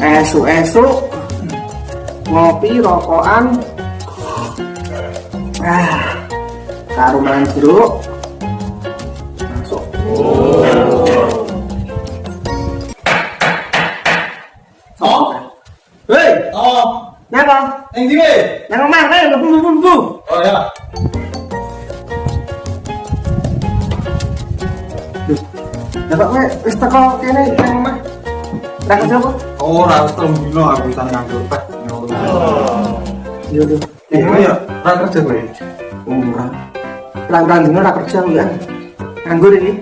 esuk-esuk ngopi rokokan. Ah karo mangan jeruk. Masuk. Oh, hei oh, napa? Yang di weh. nang omah kae mlebu mlebu mlebu Oh ya. Dapat kowe wis teko kene nang omah apa Oh, harus telung dino aku bisa nganggur. Yo yo Iya ya, ra kerja gue. ora dino kerja ya? Nganggur ini.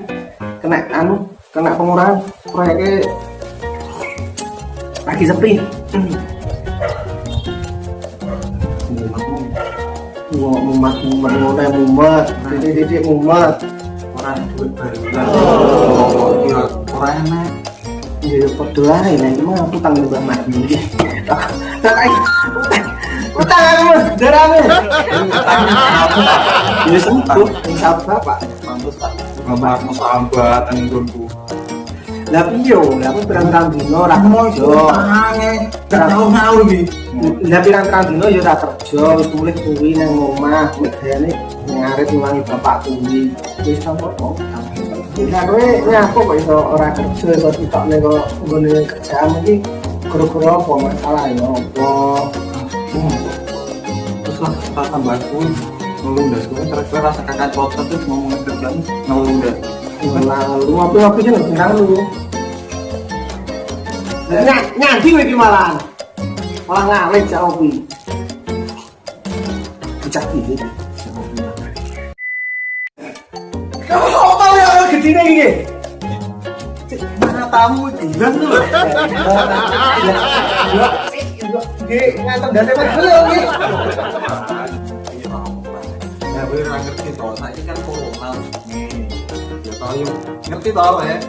Kena anu kena pengurangan. Proyeknya lagi sepi. Wah, mumat mumat ngono mumat titik titik mumat Orang duit baru. Oh, iya, orang enak. Ya podo ae lah iki mah utang mbak tak ae utang aku darane ya sembuh insap bapak Pantes tak. Bapak mau yang gunku. Lah piye lah aku pirang-pirang dino ora kerja? gak tau ngau iki. lah pirang-pirang dino ya ora kerja wis mulih kuwi nang omah medane ngarit ngewangi bapak kuwi. Wis sampe kok Nah, kowe nyapa kok iso ora kerja iso ditokne kok nggone kerjaan iki? Gara-gara apa masalah ya apa? Terus lah, tambah kuih. Ngelundas gue, kira-kira rasa kakak cocok tuh ngomongin kerjaan lalu apa apa sih nang lu. Ny nyanyi kowe iki malah ngalih cak opi. Bocah iki Kamu apa ya gedine iki? Mana tamu bilang tuh mas belum iki. Ya, gue ngerti saiki kan corona. Ya toh yuk, ngerti toh ya?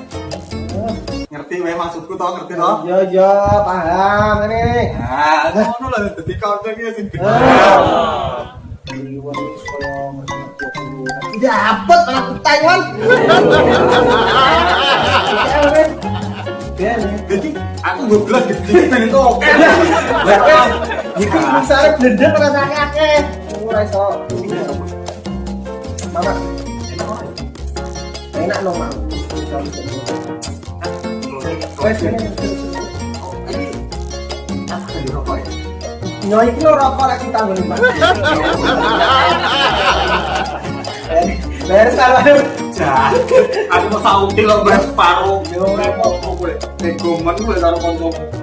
Ngerti wae maksudku toh, ngerti toh? Yo yo paham ini. Nah, ngono lah dadi iki sing gede. Dapat anak Taiwan. Jadi aku gue bilang gede pengen itu oke. Iki misale blender rasane akeh. Ora iso. Mama. Enak no. Wes ini. Nyoy iki lo rokok lagi tanggung Pak. Beres kalau Aku mau lo. Yo repot gue. Gue.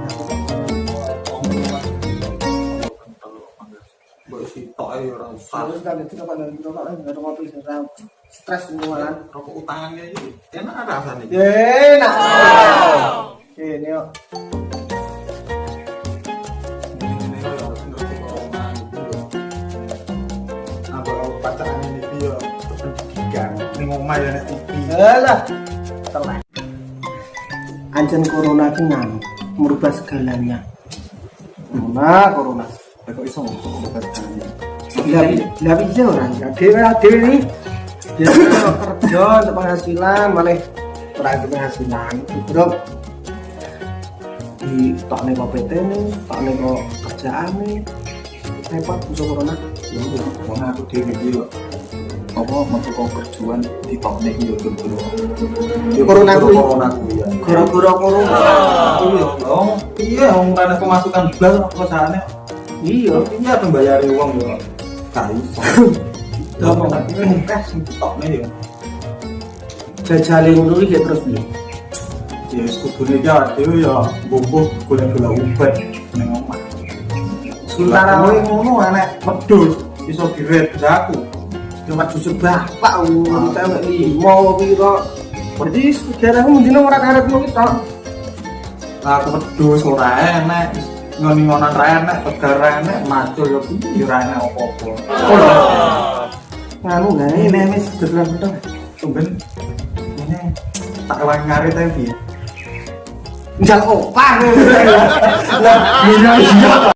Terus kan itu kan itu kan ada ngopi sekarang stres semua Rokok utangannya iki enak rasanya. Enak. Ini pendidikan ini ngomong ya nek TV Alah. Telat. Anjen corona ki nganu merubah segalanya. Corona, corona. kok iso ngomong segalanya Lah lah piye ora ya? Dhewe iki dia kerja untuk penghasilan malah ada penghasilan. Bro. Di tak nih kok PT nih, tak nih kok kerjaan nih. Repot bisa corona. ya udah wong aku iki yo apa metu kok kerjaan di top nek yo dulu Corona kuwi. corona kuwi ya Gara-gara corona. iya dong iya wong kan pemasukan blas perusahaannya Iya. iya pembayari uang yo iso Gampang. cash top nek yo Jajale ngono iki terus piye? ya wis kudune iki awake dhewe ya mbuh golek-golek obat ning omah Sementara kowe ngono enek wedhus iso diret aku Cuma susu bapak umur tewek limo piro. Berarti sejarahmu mendino ora karepmu kita. aku wedhus ora enek ngoni-ngonan ra enek tegar ra enek macul yo piye? Ora enek apa-apa. Nganu gawe ini ini betul tumben. Ini tak lagi ngarit tapi Njal opah. Lah, iya iya.